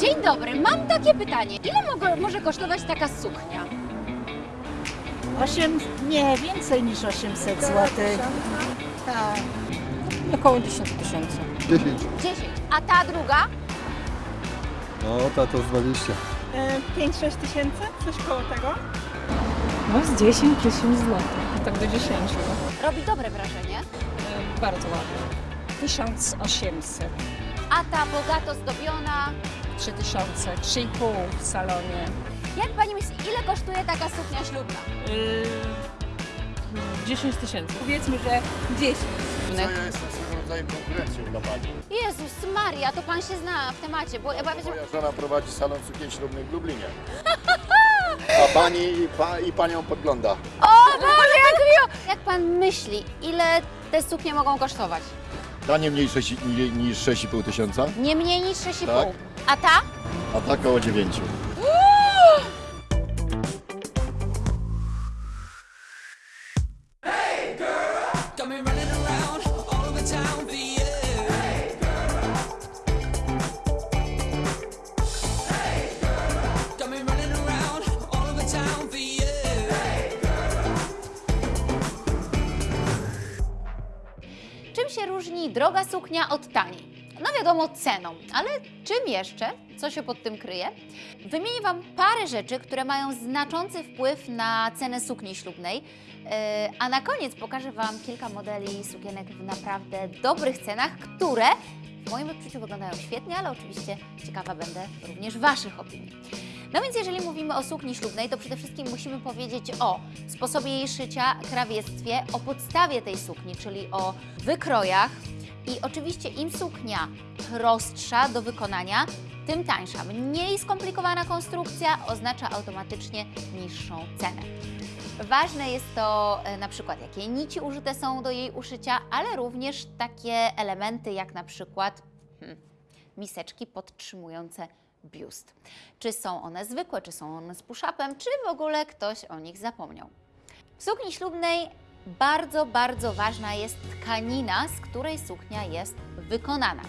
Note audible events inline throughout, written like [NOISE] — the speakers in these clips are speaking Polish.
Dzień dobry, mam takie pytanie. Ile mogę, może kosztować taka suknia? 8, nie, więcej niż 800 zł. Tak. Około 10 tysięcy. 10. 10. A ta druga? No, ta to z 20. 5-6 tysięcy, coś koło tego. No z 10 tysięcy złotych. Tak do 10. Robi dobre wrażenie. Bardzo ładnie. 1800. A ta bogato zdobiona? 3000, 3,5 w salonie. Jak pani myśli, ile kosztuje taka suknia ślubna? 10 tysięcy. Powiedzmy, że 10. Co ja jestem swego rodzaju konkurencją dla pani. Jezus Maria, to pan się zna w temacie, bo ja będzie... Moja żona prowadzi salon sukien ślubnych w Lublinie. [LAUGHS] A pani i, pa, i panią podgląda. O Boże, jak miło! Jak pan myśli, ile te suknie mogą kosztować? Ta nie mniej sześć- nie- niż 6,5 tysiąca, Nie mniej niż 6,5. Tak. A ta? a ta około 9. wiadomo, ceną, ale czym jeszcze? Co się pod tym kryje? Wymienię Wam parę rzeczy, które mają znaczący wpływ na cenę sukni ślubnej, yy, a na koniec pokażę Wam kilka modeli sukienek w naprawdę dobrych cenach, które w moim odczuciu wyglądają świetnie, ale oczywiście ciekawa będę również Waszych opinii. No więc jeżeli mówimy o sukni ślubnej, to przede wszystkim musimy powiedzieć o sposobie jej szycia, krawiectwie, o podstawie tej sukni, czyli o wykrojach. I oczywiście im suknia prostsza do wykonania, tym tańsza. Mniej skomplikowana konstrukcja oznacza automatycznie niższą cenę. Ważne jest to e, na przykład, jakie nici użyte są do jej uszycia, ale również takie elementy jak na przykład hmm, miseczki podtrzymujące biust. Czy są one zwykłe, czy są one z push-upem, czy w ogóle ktoś o nich zapomniał. W sukni ślubnej bardzo, bardzo ważna jest tkanina, z której suknia jest wykonana.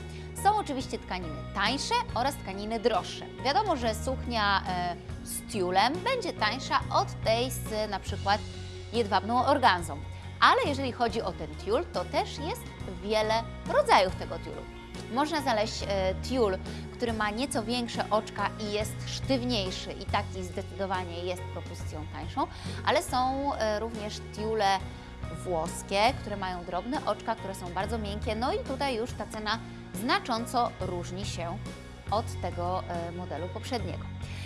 Są oczywiście tkaniny tańsze oraz tkaniny droższe. Wiadomo, że suknia e, z tiulem będzie tańsza od tej z na przykład jedwabną organzą. Ale jeżeli chodzi o ten tiul, to też jest wiele rodzajów tego tiulu. Można znaleźć e, tiul, który ma nieco większe oczka i jest sztywniejszy i taki zdecydowanie jest propozycją tańszą, ale są e, również tiule włoskie, które mają drobne oczka, które są bardzo miękkie, no i tutaj już ta cena znacząco różni się od tego e, modelu poprzedniego.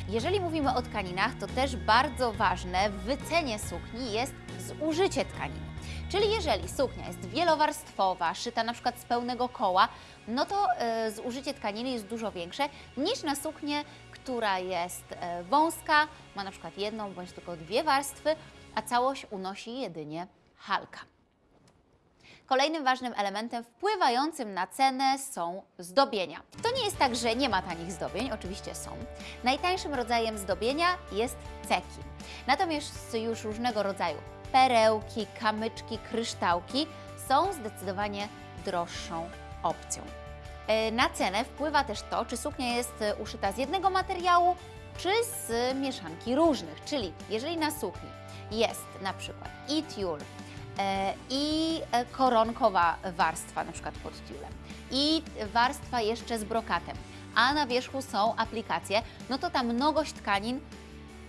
Jeżeli mówimy o tkaninach, to też bardzo ważne w wycenie sukni jest zużycie tkaniny. Czyli jeżeli suknia jest wielowarstwowa, szyta na przykład z pełnego koła, no to e, zużycie tkaniny jest dużo większe niż na suknię, która jest e, wąska, ma na przykład jedną bądź tylko dwie warstwy, a całość unosi jedynie halka. Kolejnym ważnym elementem wpływającym na cenę są zdobienia. To nie jest tak, że nie ma tanich zdobień, oczywiście są. Najtańszym rodzajem zdobienia jest ceki. Natomiast już różnego rodzaju perełki, kamyczki, kryształki są zdecydowanie droższą opcją. E, Na cenę wpływa też to, czy suknia jest uszyta z jednego materiału, czy z mieszanki różnych. Czyli jeżeli na sukni jest na przykład i tiul, i e, koronkowa warstwa, na przykład pod tiulem, i warstwa jeszcze z brokatem, a na wierzchu są aplikacje, no to ta mnogość tkanin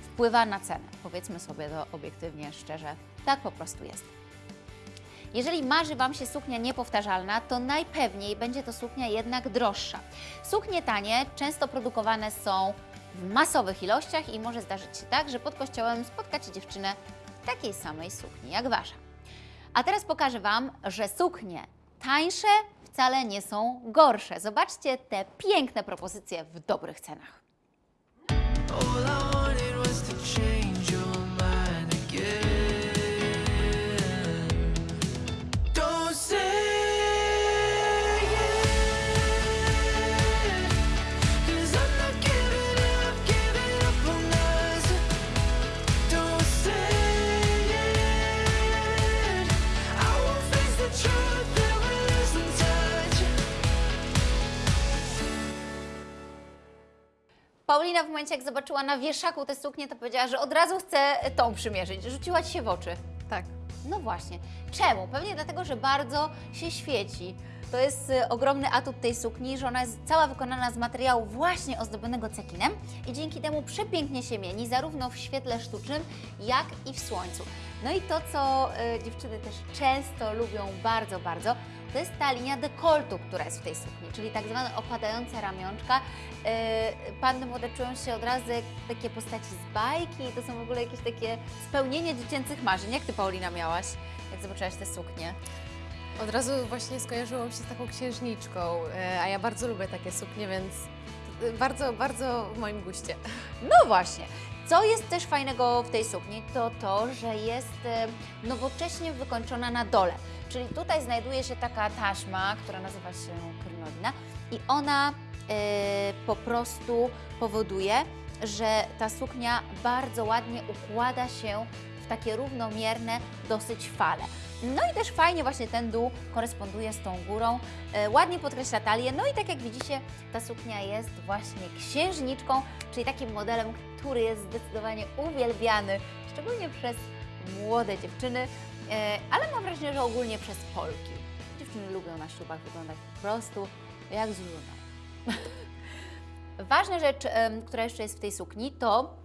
wpływa na cenę. Powiedzmy sobie to obiektywnie, szczerze, tak po prostu jest. Jeżeli marzy Wam się suknia niepowtarzalna, to najpewniej będzie to suknia jednak droższa. Suknie tanie często produkowane są w masowych ilościach i może zdarzyć się tak, że pod kościołem spotkacie dziewczynę w takiej samej sukni jak Wasza. A teraz pokażę Wam, że suknie tańsze wcale nie są gorsze. Zobaczcie te piękne propozycje w dobrych cenach. Paulina w momencie, jak zobaczyła na wieszaku tę suknię, to powiedziała, że od razu chce tą przymierzyć. Rzuciła Ci się w oczy. Tak. No właśnie. Czemu? Pewnie dlatego, że bardzo się świeci. To jest y, ogromny atut tej sukni, że ona jest cała wykonana z materiału właśnie ozdobionego cekinem i dzięki temu przepięknie się mieni, zarówno w świetle sztucznym, jak i w słońcu. No i to, co y, dziewczyny też często lubią bardzo, bardzo, to jest ta linia dekoltu, która jest w tej sukni, czyli tak zwane opadające ramionczka. Y, panny młode czują się od razu jak takie postaci z bajki, to są w ogóle jakieś takie spełnienie dziecięcych marzeń. Jak Ty, Paulina, miałaś, jak zobaczyłaś tę suknię? Od razu właśnie skojarzyło mi się z taką księżniczką, e, a ja bardzo lubię takie suknie, więc e, bardzo, bardzo w moim guście. No właśnie. Co jest też fajnego w tej sukni, to to, że jest e, nowocześnie wykończona na dole. Czyli tutaj znajduje się taka taśma, która nazywa się krynolina i ona e, po prostu powoduje, że ta suknia bardzo ładnie układa się takie równomierne dosyć fale. No i też fajnie właśnie ten dół koresponduje z tą górą, e, ładnie podkreśla talię, no i tak jak widzicie, ta suknia jest właśnie księżniczką, czyli takim modelem, który jest zdecydowanie uwielbiany, szczególnie przez młode dziewczyny, e, ale mam wrażenie, że ogólnie przez Polki. Dziewczyny lubią na ślubach wyglądać po prostu jak z. [LAUGHS] Ważna rzecz, em, która jeszcze jest w tej sukni, to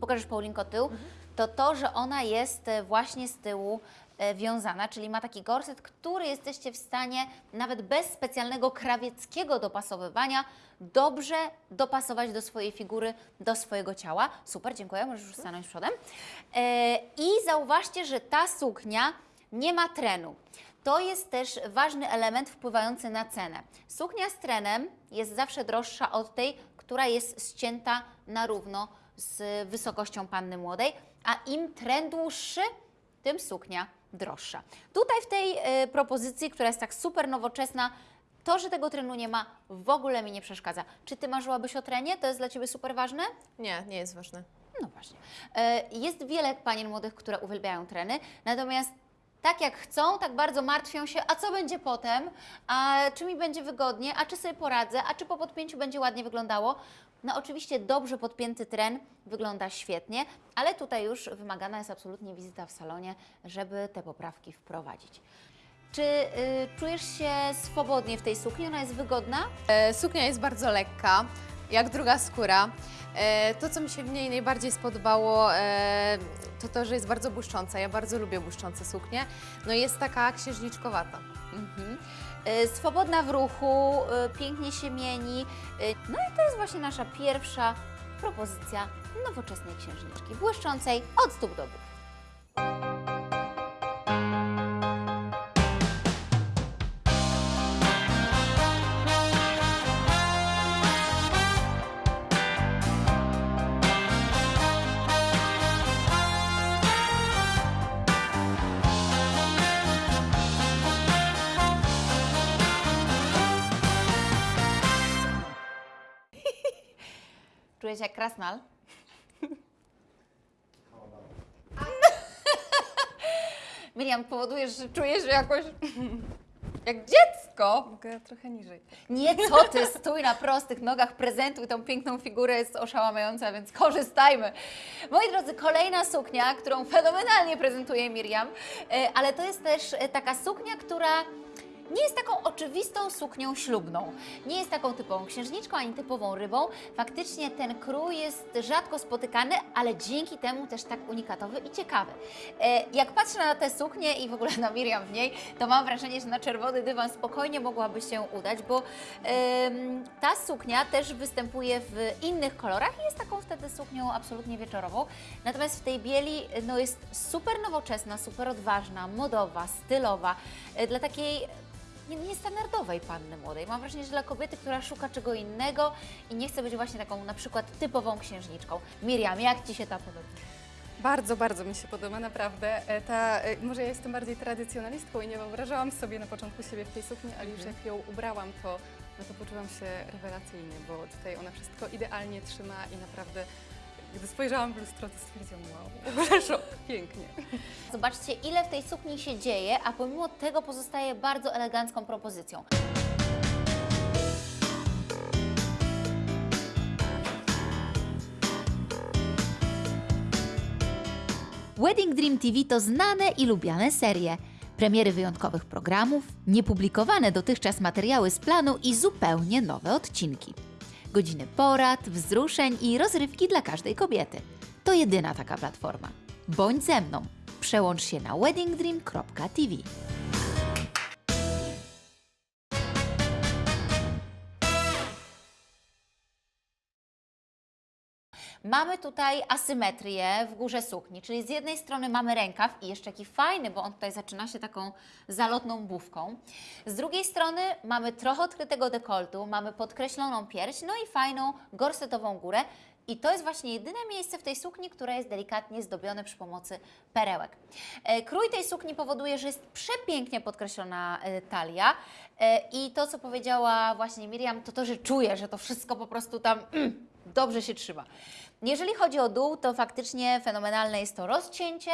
pokażesz Paulinko tył, to to, że ona jest e, właśnie z tyłu e, wiązana, czyli ma taki gorset, który jesteście w stanie nawet bez specjalnego krawieckiego dopasowywania dobrze dopasować do swojej figury, do swojego ciała. Super, dziękuję, możesz już stanąć przodem. E, I zauważcie, że ta suknia nie ma trenu. To jest też ważny element wpływający na cenę. Suknia z trenem jest zawsze droższa od tej, która jest ścięta na równo z wysokością panny młodej, a im tren dłuższy, tym suknia droższa. Tutaj w tej e, propozycji, która jest tak super nowoczesna, to, że tego trenu nie ma, w ogóle mi nie przeszkadza. Czy Ty marzyłabyś o trenie? To jest dla Ciebie super ważne? Nie, nie jest ważne. No właśnie. E, Jest wiele panien młodych, które uwielbiają treny, natomiast tak jak chcą, tak bardzo martwią się, a co będzie potem, a czy mi będzie wygodnie, a czy sobie poradzę, a czy po podpięciu będzie ładnie wyglądało. No oczywiście dobrze podpięty tren wygląda świetnie, ale tutaj już wymagana jest absolutnie wizyta w salonie, żeby te poprawki wprowadzić. Czy y, czujesz się swobodnie w tej sukni? Ona jest wygodna? E, Suknia jest bardzo lekka, jak druga skóra. E, To, co mi się w niej najbardziej spodobało, e, to to, że jest bardzo błyszcząca. Ja bardzo lubię błyszczące suknie. No jest taka księżniczkowata. Mhm. Y, Swobodna w ruchu, pięknie się mieni. No i to jest właśnie nasza pierwsza propozycja nowoczesnej księżniczki, błyszczącej od stóp do gór. Się jak krasnal. [LAUGHS] Miriam, powodujesz, że czujesz że jakoś jak dziecko. Mogę trochę niżej. Nie, co ty, stój na prostych nogach, prezentuj tą piękną figurę, jest oszałamiająca, więc korzystajmy. Moi drodzy, kolejna suknia, którą fenomenalnie prezentuje Miriam, e, ale to jest też e, taka suknia, która nie jest taką oczywistą suknią ślubną. Nie jest taką typową księżniczką ani typową rybą. Faktycznie ten krój jest rzadko spotykany, ale dzięki temu też tak unikatowy i ciekawy. E, Jak patrzę na tę suknię i w ogóle [LAUGHS] na Miriam w niej, to mam wrażenie, że na czerwony dywan spokojnie mogłaby się udać, bo ta suknia też występuje w innych kolorach i jest taką wtedy suknią absolutnie wieczorową. Natomiast w tej bieli no, jest super nowoczesna, super odważna, modowa, stylowa, e, dla takiej niestandardowej panny młodej. Mam wrażenie, że dla kobiety, która szuka czego innego i nie chce być właśnie taką na przykład typową księżniczką. Miriam, jak Ci się ta podoba? Bardzo, bardzo mi się podoba, naprawdę. E, Ta, e, może ja jestem bardziej tradycjonalistką i nie wyobrażałam sobie na początku siebie w tej sukni, ale już jak ją ubrałam, to, no to poczułam się rewelacyjnie, bo tutaj ona wszystko idealnie trzyma i naprawdę, gdy spojrzałam w lustro, to stwierdziłam, wow, w pięknie. Zobaczcie, ile w tej sukni się dzieje, a pomimo tego pozostaje bardzo elegancką propozycją. Wedding Dream TV to znane i lubiane serie. Premiery wyjątkowych programów, niepublikowane dotychczas materiały z planu i zupełnie nowe odcinki. Godziny porad, wzruszeń i rozrywki dla każdej kobiety. To jedyna taka platforma. Bądź ze mną. Przełącz się na weddingdream.tv. Mamy tutaj asymetrię w górze sukni, czyli z jednej strony mamy rękaw i jeszcze taki fajny, bo on tutaj zaczyna się taką zalotną bufką. Z drugiej strony mamy trochę odkrytego dekoltu, mamy podkreśloną pierś, no i fajną gorsetową górę. I to jest właśnie jedyne miejsce w tej sukni, które jest delikatnie zdobione przy pomocy perełek. E, Krój tej sukni powoduje, że jest przepięknie podkreślona e, talia E, i to, co powiedziała właśnie Miriam, to to, że czuję, że to wszystko po prostu tam mm, dobrze się trzyma. Jeżeli chodzi o dół, to faktycznie fenomenalne jest to rozcięcie,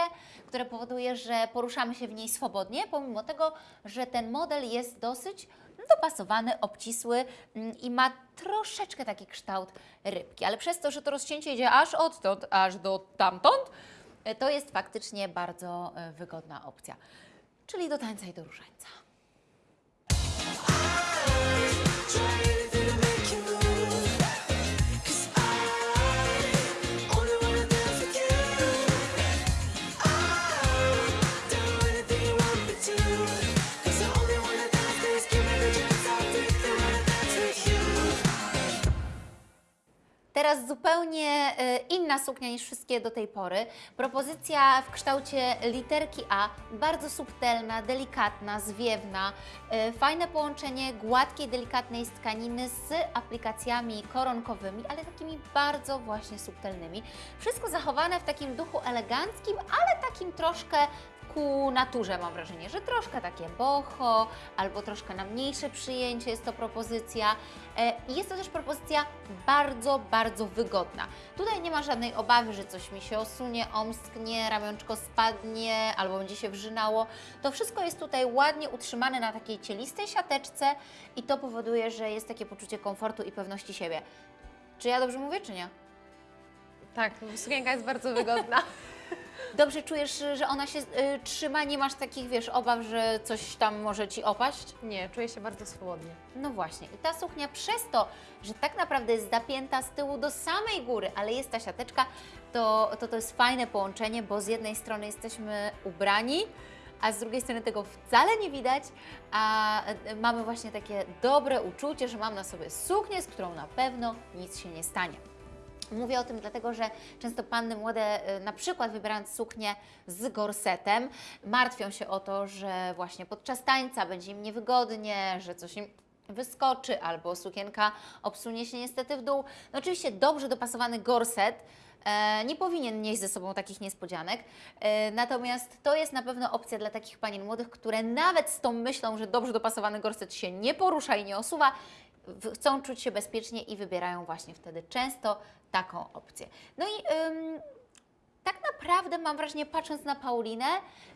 które powoduje, że poruszamy się w niej swobodnie, pomimo tego, że ten model jest dosyć dopasowany, obcisły mm, i ma troszeczkę taki kształt rybki. Ale przez to, że to rozcięcie idzie aż odtąd, aż do tamtąd, to jest faktycznie bardzo e, wygodna opcja. Czyli do tańca i do różańca. Teraz zupełnie e, inna suknia niż wszystkie do tej pory. Propozycja w kształcie literki A, bardzo subtelna, delikatna, zwiewna. E, Fajne połączenie gładkiej, delikatnej tkaniny z aplikacjami koronkowymi, ale takimi bardzo właśnie subtelnymi. Wszystko zachowane w takim duchu eleganckim, ale takim troszkę ku naturze mam wrażenie, że troszkę takie boho, albo troszkę na mniejsze przyjęcie jest to propozycja. E, jest to też propozycja bardzo, bardzo wygodna. Tutaj nie ma żadnej obawy, że coś mi się osunie, omsknie, ramionczko spadnie albo będzie się wrzynało. To wszystko jest tutaj ładnie utrzymane na takiej cielistej siateczce i to powoduje, że jest takie poczucie komfortu i pewności siebie. Czy ja dobrze mówię, czy nie? Tak, sukienka jest bardzo wygodna. [LAUGHS] Dobrze czujesz, że ona się y, trzyma, nie masz takich, wiesz, obaw, że coś tam może Ci opaść? Nie, czuję się bardzo swobodnie. No właśnie. I ta suknia przez to, że tak naprawdę jest zapięta z tyłu do samej góry, ale jest ta siateczka, to to, to jest fajne połączenie, bo z jednej strony jesteśmy ubrani, a z drugiej strony tego wcale nie widać, a e, mamy właśnie takie dobre uczucie, że mam na sobie suknię, z którą na pewno nic się nie stanie. Mówię o tym dlatego, że często panny młode, y, na przykład wybierając suknię z gorsetem, martwią się o to, że właśnie podczas tańca będzie im niewygodnie, że coś im wyskoczy albo sukienka obsunie się niestety w dół. No oczywiście dobrze dopasowany gorset e, nie powinien nieść ze sobą takich niespodzianek, e, natomiast to jest na pewno opcja dla takich panien młodych, które nawet z tą myślą, że dobrze dopasowany gorset się nie porusza i nie osuwa, chcą czuć się bezpiecznie i wybierają właśnie wtedy często taką opcję. No i tak naprawdę mam wrażenie, patrząc na Paulinę,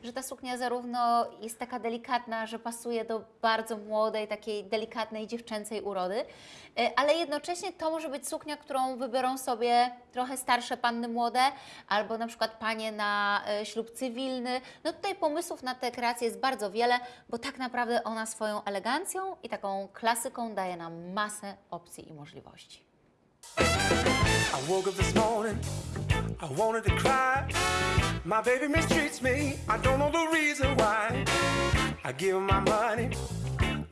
że ta suknia zarówno jest taka delikatna, że pasuje do bardzo młodej, takiej delikatnej dziewczęcej urody, y, ale jednocześnie to może być suknia, którą wybiorą sobie trochę starsze panny młode, albo na przykład panie na y, ślub cywilny. No tutaj pomysłów na tę kreację jest bardzo wiele, bo tak naprawdę ona swoją elegancją i taką klasyką daje nam masę opcji i możliwości. I woke up this morning, I wanted to cry. My baby mistreats me, I don't know the reason why. I give her my money,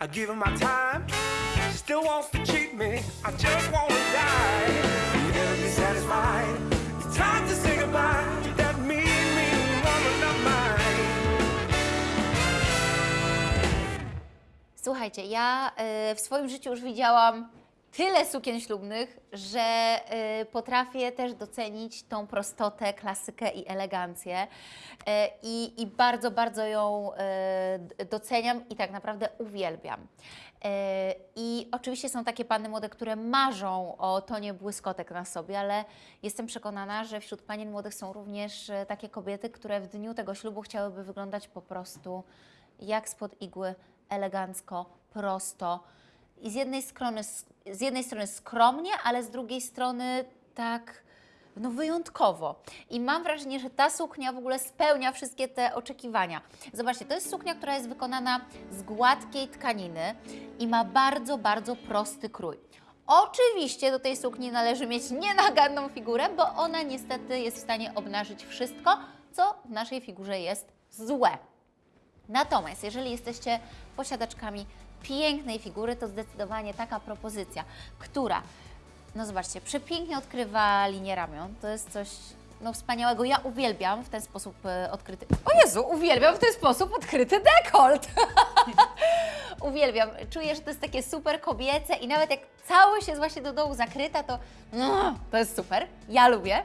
I give her my time. She still wants to cheat me, I just wanna die. Never be satisfied. It's time to say goodbye that mean, mean woman of mine. Słuchajcie, ja w swoim życiu już widziałam tyle sukien ślubnych, że y, potrafię też docenić tą prostotę, klasykę i elegancję. Y, i, I bardzo, bardzo ją y, doceniam i tak naprawdę uwielbiam. Y, I oczywiście są takie panny młode, które marzą o tonie błyskotek na sobie, ale jestem przekonana, że wśród panien młodych są również y, takie kobiety, które w dniu tego ślubu chciałyby wyglądać po prostu jak spod igły, elegancko, prosto. I z jednej strony, z jednej strony skromnie, ale z drugiej strony tak no wyjątkowo. I mam wrażenie, że ta suknia w ogóle spełnia wszystkie te oczekiwania. Zobaczcie, to jest suknia, która jest wykonana z gładkiej tkaniny i ma bardzo, bardzo prosty krój. Oczywiście do tej sukni należy mieć nienaganną figurę, bo ona niestety jest w stanie obnażyć wszystko, co w naszej figurze jest złe. Natomiast jeżeli jesteście posiadaczkami pięknej figury, to zdecydowanie taka propozycja, która, no zobaczcie, przepięknie odkrywa linię ramion, to jest coś no, wspaniałego. Ja uwielbiam w ten sposób e, odkryty... O Jezu, uwielbiam w ten sposób odkryty dekolt! [LAUGHS] uwielbiam. Czuję, że to jest takie super kobiece i nawet jak całość jest właśnie do dołu zakryta, to no, to jest super. Ja lubię.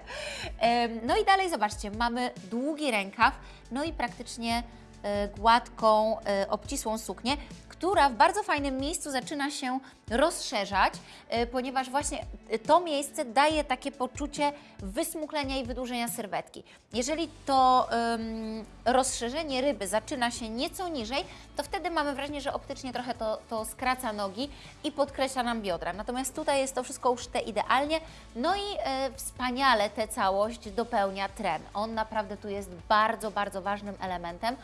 No i dalej zobaczcie, mamy długi rękaw, no i praktycznie e, gładką, e, obcisłą suknię, która w bardzo fajnym miejscu zaczyna się rozszerzać, e, ponieważ właśnie to miejsce daje takie poczucie wysmuklenia i wydłużenia sylwetki. Jeżeli to em, rozszerzenie ryby zaczyna się nieco niżej, to wtedy mamy wrażenie, że optycznie trochę to, to skraca nogi i podkreśla nam biodra. Natomiast tutaj jest to wszystko uszte idealnie, no i e, wspaniale tę całość dopełnia tren. On naprawdę tu jest bardzo, bardzo ważnym elementem,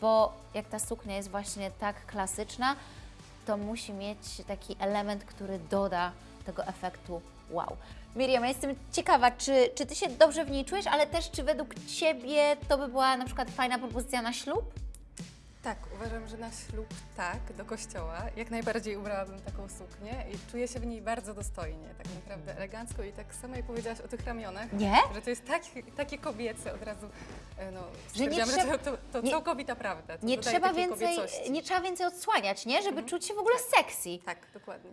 bo jak ta suknia jest właśnie tak klasyczna, to musi mieć taki element, który doda tego efektu wow. Miriam, ja jestem ciekawa, czy, czy Ty się dobrze w niej czujesz, ale też czy według Ciebie to by była na przykład fajna propozycja na ślub? Tak, uważam, że na ślub tak, do kościoła. Jak najbardziej ubrałabym taką suknię i czuję się w niej bardzo dostojnie, tak naprawdę elegancko i tak samo jak powiedziałaś o tych ramionach, Nie? że to jest tak, takie kobiece od razu, e, no, Że nie trzeba- że to, to, nie- całkowita prawda. To Nie trzeba, więcej, kobiecości. nie trzeba więcej odsłaniać, nie? Żeby czuć się w ogóle sexy. Tak, dokładnie.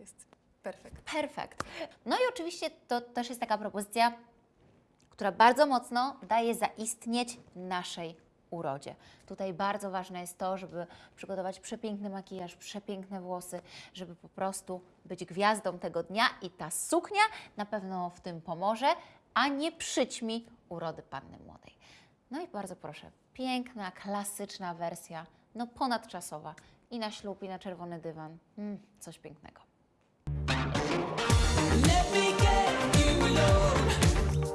Jest perfekt. Perfekt. No i oczywiście to też jest taka propozycja, która bardzo mocno daje zaistnieć naszej urodzie. Tutaj bardzo ważne jest to, żeby przygotować przepiękny makijaż, przepiękne włosy, żeby po prostu być gwiazdą tego dnia i ta suknia na pewno w tym pomoże, a nie przyćmi urody panny młodej. No i bardzo proszę, piękna, klasyczna wersja, no ponadczasowa i na ślub, i na czerwony dywan. Mm, coś pięknego. Let me get you alone.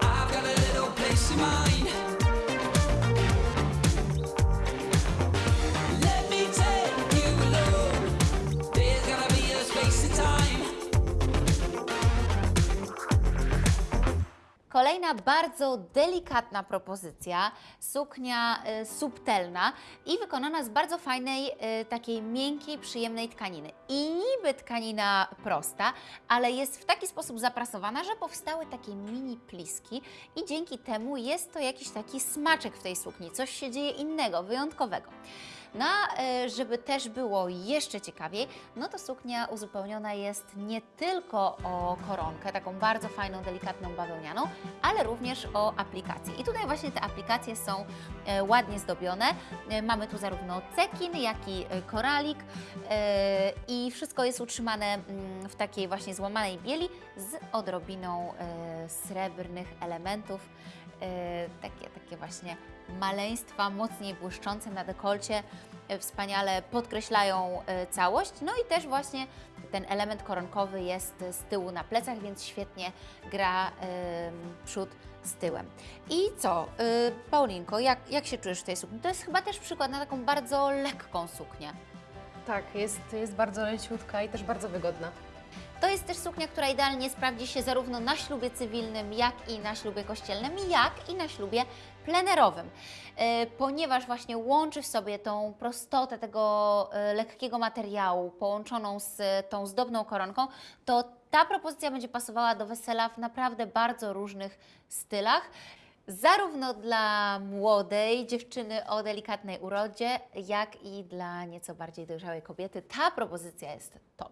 I've got a little place in mind. Kolejna bardzo delikatna propozycja, suknia y, subtelna i wykonana z bardzo fajnej, y, takiej miękkiej, przyjemnej tkaniny. I niby tkanina prosta, ale jest w taki sposób zaprasowana, że powstały takie mini pliski i dzięki temu jest to jakiś taki smaczek w tej sukni, coś się dzieje innego, wyjątkowego. No, a, y, żeby też było jeszcze ciekawiej, no to suknia uzupełniona jest nie tylko o koronkę, taką bardzo fajną, delikatną bawełnianą, ale również o aplikacje. I tutaj właśnie te aplikacje są e, ładnie zdobione. E, mamy tu zarówno cekin, jak i e, koralik e, i wszystko jest utrzymane mm, w takiej właśnie złamanej bieli z odrobiną e, srebrnych elementów. E, takie, takie właśnie maleństwa mocniej błyszczące na dekolcie e, wspaniale podkreślają e, całość. No i też właśnie ten element koronkowy jest z tyłu na plecach, więc świetnie gra przód z tyłem. I co, y, Paulinko, jak, jak się czujesz w tej sukni? To jest chyba też przykład na taką bardzo lekką suknię. Tak, jest, jest bardzo leciutka i też bardzo wygodna. To jest też suknia, która idealnie sprawdzi się zarówno na ślubie cywilnym, jak i na ślubie kościelnym, jak i na ślubie plenerowym, E, ponieważ właśnie łączy w sobie tą prostotę tego e, lekkiego materiału połączoną z tą zdobną koronką, to ta propozycja będzie pasowała do wesela w naprawdę bardzo różnych stylach. Zarówno dla młodej dziewczyny o delikatnej urodzie, jak i dla nieco bardziej dojrzałej kobiety. Ta propozycja jest top.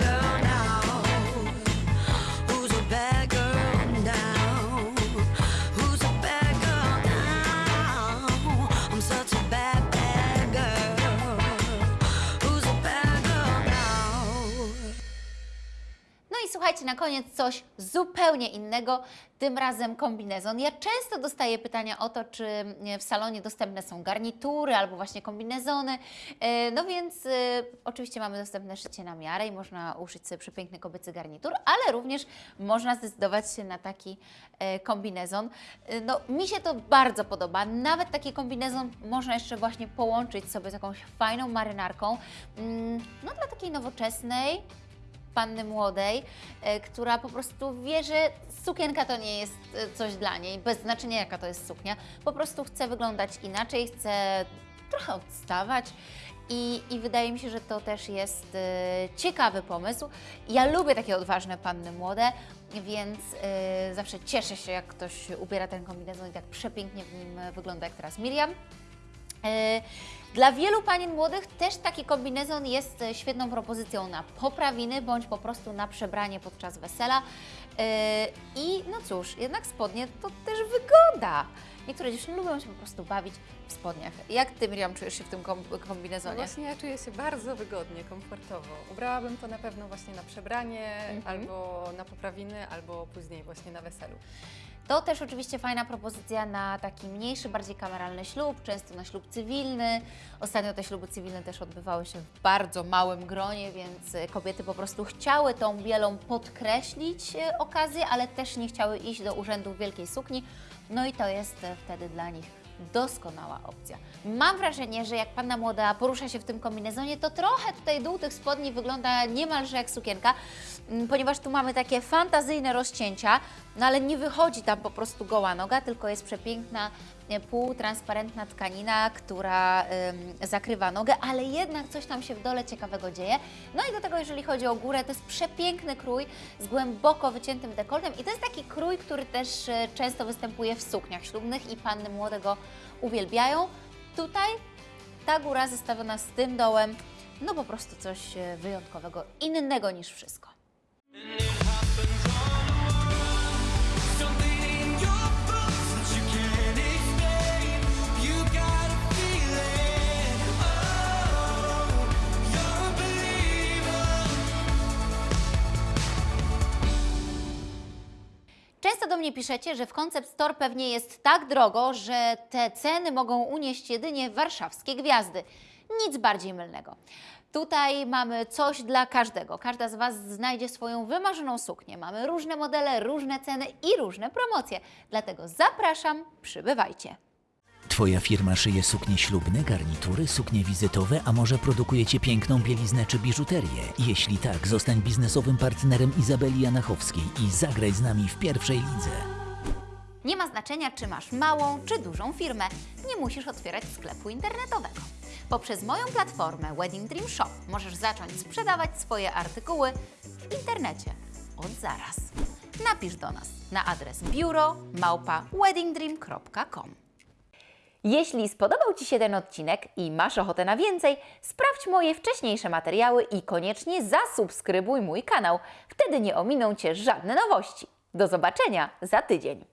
Na koniec coś zupełnie innego, tym razem kombinezon. Ja często dostaję pytania o to, czy e, w salonie dostępne są garnitury albo właśnie kombinezony. E, No więc e, oczywiście mamy dostępne szycie na miarę i można uszyć sobie przepiękny kobiecy garnitur, ale również można zdecydować się na taki kombinezon. No, mi się to bardzo podoba. Nawet taki kombinezon można jeszcze właśnie połączyć sobie z jakąś fajną marynarką. Mm, No dla takiej nowoczesnej, panny młodej, e, która po prostu wie, że sukienka to nie jest e, coś dla niej, bez znaczenia jaka to jest suknia. Po prostu chce wyglądać inaczej, chce trochę odstawać. I, I wydaje mi się, że to też jest e, ciekawy pomysł. Ja lubię takie odważne panny młode, więc e, zawsze cieszę się, jak ktoś ubiera ten kombinezon i tak przepięknie w nim wygląda, jak teraz Miriam. E, Dla wielu panien młodych też taki kombinezon jest e, świetną propozycją na poprawiny bądź po prostu na przebranie podczas wesela. E, I no cóż, jednak spodnie to też wygoda. Niektóre dziewczyny lubią się po prostu bawić w spodniach. Jak Ty, Miriam, czujesz się w tym kom- No kombinezonie? właśnie ja czuję się bardzo wygodnie, komfortowo. Ubrałabym to na pewno właśnie na przebranie, Mhm. albo na poprawiny, albo później właśnie na weselu. To też oczywiście fajna propozycja na taki mniejszy, bardziej kameralny ślub, często na ślub cywilny. Ostatnio te śluby cywilne też odbywały się w bardzo małym gronie, więc kobiety po prostu chciały tą bielą podkreślić e, okazję, ale też nie chciały iść do urzędu w wielkiej sukni. No i to jest wtedy dla nich doskonała opcja. Mam wrażenie, że jak panna młoda porusza się w tym kombinezonie, to trochę tutaj dół tych spodni wygląda niemalże jak sukienka, mm, ponieważ tu mamy takie fantazyjne rozcięcia, no ale nie wychodzi tam po prostu goła noga, tylko jest przepiękna półtransparentna tkanina, która ym, zakrywa nogę, ale jednak coś tam się w dole ciekawego dzieje. No i do tego, jeżeli chodzi o górę, to jest przepiękny krój z głęboko wyciętym dekoltem i to jest taki krój, który też e, często występuje w sukniach ślubnych i panny młode go uwielbiają. Tutaj ta góra zestawiona z tym dołem, no po prostu coś e, wyjątkowego, innego niż wszystko. Często do mnie piszecie, że w Concept Store pewnie jest tak drogo, że te ceny mogą unieść jedynie warszawskie gwiazdy. Nic bardziej mylnego. Tutaj mamy coś dla każdego. Każda z Was znajdzie swoją wymarzoną suknię. Mamy różne modele, różne ceny i różne promocje. Dlatego zapraszam, przybywajcie. Twoja firma szyje suknie ślubne, garnitury, suknie wizytowe, a może produkujecie piękną bieliznę czy biżuterię? Jeśli tak, zostań biznesowym partnerem Izabeli Janachowskiej i zagraj z nami w pierwszej lidze. Nie ma znaczenia, czy masz małą czy dużą firmę. Nie musisz otwierać sklepu internetowego. Poprzez moją platformę Wedding Dream Shop możesz zacząć sprzedawać swoje artykuły w internecie od zaraz. Napisz do nas na adres biuro małpa weddingdream.com. Jeśli spodobał Ci się ten odcinek i masz ochotę na więcej, sprawdź moje wcześniejsze materiały i koniecznie zasubskrybuj mój kanał. Wtedy nie ominą Cię żadne nowości. Do zobaczenia za tydzień.